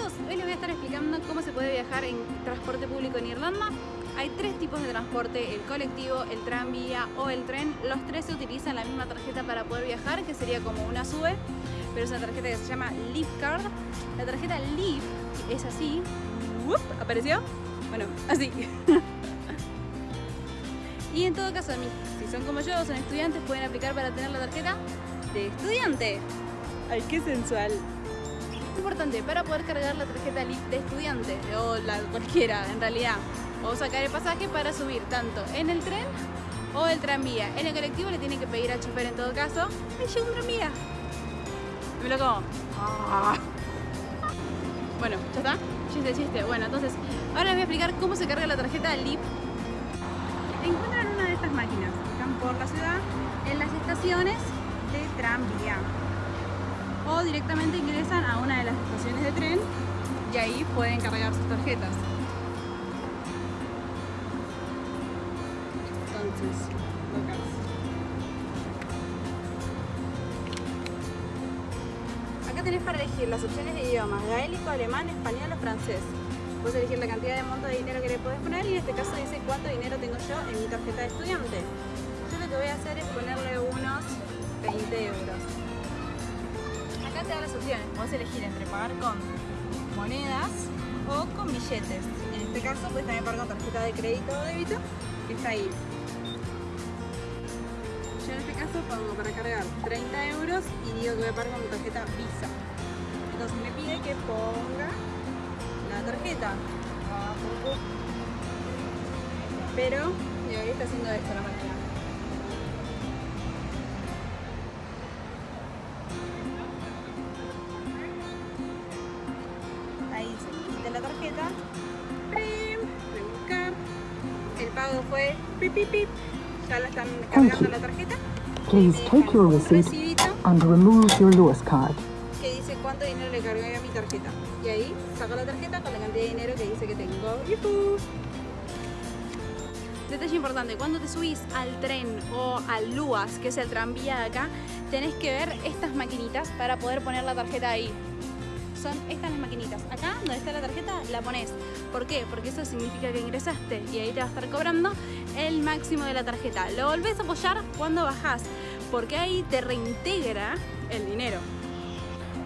hoy les voy a estar explicando cómo se puede viajar en transporte público en Irlanda. Hay tres tipos de transporte, el colectivo, el tranvía o el tren. Los tres se utilizan la misma tarjeta para poder viajar, que sería como una SUBE, pero es una tarjeta que se llama Leaf Card. La tarjeta Leaf es así. ¿Apareció? Bueno, así. y en todo caso, si son como yo, son estudiantes, pueden aplicar para tener la tarjeta de estudiante. ¡Ay, qué sensual! Importante para poder cargar la tarjeta de estudiante o la cualquiera en realidad o sacar el pasaje para subir tanto en el tren o el tranvía. En el colectivo le tienen que pedir al chofer en todo caso. ¡Me llegó un tranvía! Me lo como. Ah. Bueno, ¿ya está? Chiste, chiste. Bueno, entonces, ahora les voy a explicar cómo se carga la tarjeta LIP. Encuentran una de estas máquinas, están por la ciudad, en las estaciones de tranvía o directamente ingresan a una de las estaciones de tren y ahí pueden cargar sus tarjetas. Entonces, Acá tenés para elegir las opciones de idiomas, gaélico, alemán, español o francés. Puedes elegir la cantidad de monto de dinero que le puedes poner y en este caso dice cuánto dinero tengo yo en mi tarjeta de estudiante. Yo lo que voy a hacer es ponerle te da las opciones. Puedes elegir entre pagar con monedas o con billetes. En este caso puedes también pagar con tarjeta de crédito o débito, que está ahí. Yo en este caso pongo para cargar 30 euros y digo que voy a pagar con mi tarjeta Visa. Entonces me pide que ponga la tarjeta. Pero, y ahí está haciendo esto la máquina. Pago fue pip, pip, pip. Ya la están cargando la tarjeta. Please take your receipt and remove your Lewis card. Que dice cuánto dinero le cargué a mi tarjeta. Y ahí saco la tarjeta con la cantidad de dinero que dice que tengo. ¡Yuhu! Detalle importante, cuando te subís al tren o al LUAS, que es el tranvía de acá, tenés que ver estas maquinitas para poder poner la tarjeta ahí son estas las maquinitas. Acá, donde está la tarjeta, la pones. ¿Por qué? Porque eso significa que ingresaste y ahí te va a estar cobrando el máximo de la tarjeta. Lo volvés a apoyar cuando bajás, porque ahí te reintegra el dinero.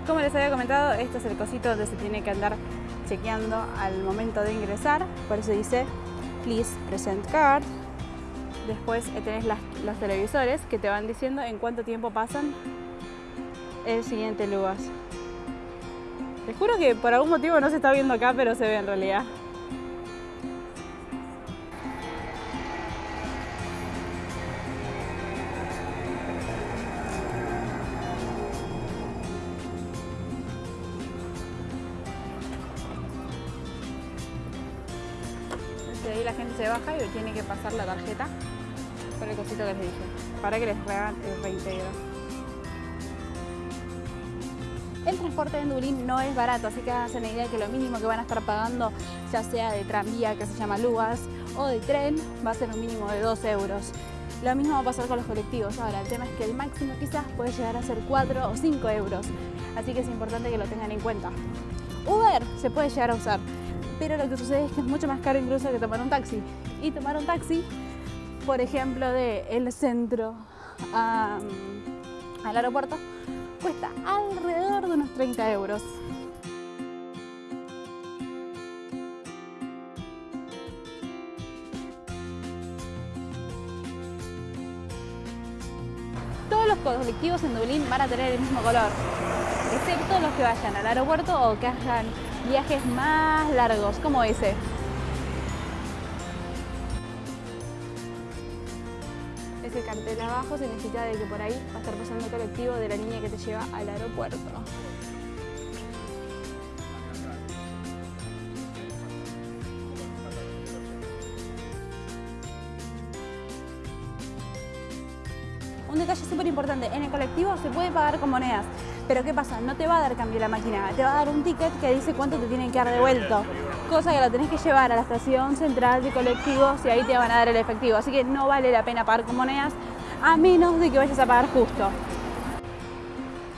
Como les había comentado, este es el cosito donde se tiene que andar chequeando al momento de ingresar. Por eso dice, please present card. Después tenés los televisores que te van diciendo en cuánto tiempo pasan el siguiente lugar. Te juro que por algún motivo no se está viendo acá, pero se ve en realidad. ahí la gente se baja y tiene que pasar la tarjeta por el cosito que les dije, para que les hagan el reintegro. El transporte en Dublín no es barato, así que háganse la idea que lo mínimo que van a estar pagando, ya sea de tranvía, que se llama Lugas, o de tren, va a ser un mínimo de 2 euros. Lo mismo va a pasar con los colectivos. Ahora, el tema es que el máximo quizás puede llegar a ser 4 o 5 euros, así que es importante que lo tengan en cuenta. Uber se puede llegar a usar, pero lo que sucede es que es mucho más caro incluso que tomar un taxi. Y tomar un taxi, por ejemplo, de el centro al aeropuerto, cuesta alrededor de unos 30 euros. Todos los colectivos en Dublín van a tener el mismo color, excepto los que vayan al aeropuerto o que hagan viajes más largos, como ese. Ese cartel abajo significa de que por ahí va a estar pasando el colectivo de la línea que te lleva al aeropuerto. Un detalle súper importante, en el colectivo se puede pagar con monedas, pero ¿qué pasa? No te va a dar cambio la máquina, te va a dar un ticket que dice cuánto te tienen que dar devuelto cosa que la tenés que llevar a la estación central de colectivos y ahí te van a dar el efectivo. Así que no vale la pena pagar con monedas a menos de que vayas a pagar justo.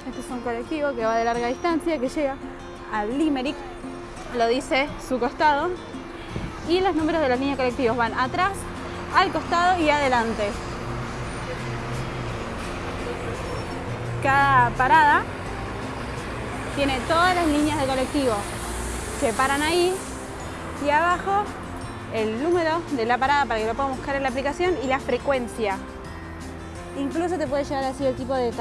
Este es un colectivo que va de larga distancia, que llega al Limerick, lo dice su costado, y los números de las líneas colectivos van atrás, al costado y adelante. Cada parada tiene todas las líneas de colectivo que paran ahí y abajo el número de la parada para que lo puedan buscar en la aplicación y la frecuencia. Incluso te puede llegar así el tipo de,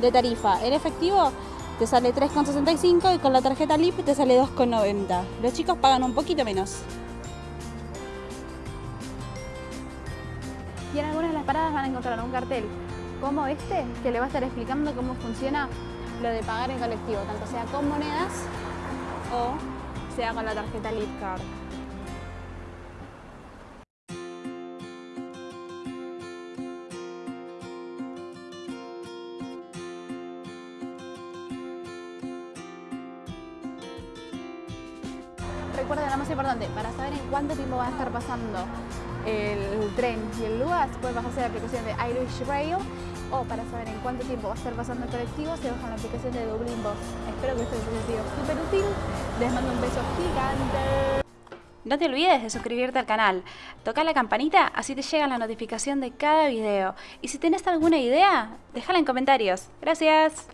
de tarifa. En efectivo te sale 3,65 y con la tarjeta LIP te sale 2,90. Los chicos pagan un poquito menos. Y en algunas de las paradas van a encontrar un cartel como este que le va a estar explicando cómo funciona lo de pagar en colectivo, tanto sea con monedas o sea con la tarjeta LIP Card. Recuerden lo más importante, para saber en cuánto tiempo va a estar pasando el tren y el lugar, pueden bajarse la aplicación de Irish Rail o para saber en cuánto tiempo va a estar pasando el colectivo, se bajan la aplicación de Dublin Bus. Espero que esto les haya sido súper útil. Les mando un beso gigante. No te olvides de suscribirte al canal, toca la campanita así te llega la notificación de cada video. Y si tenés alguna idea, déjala en comentarios. Gracias.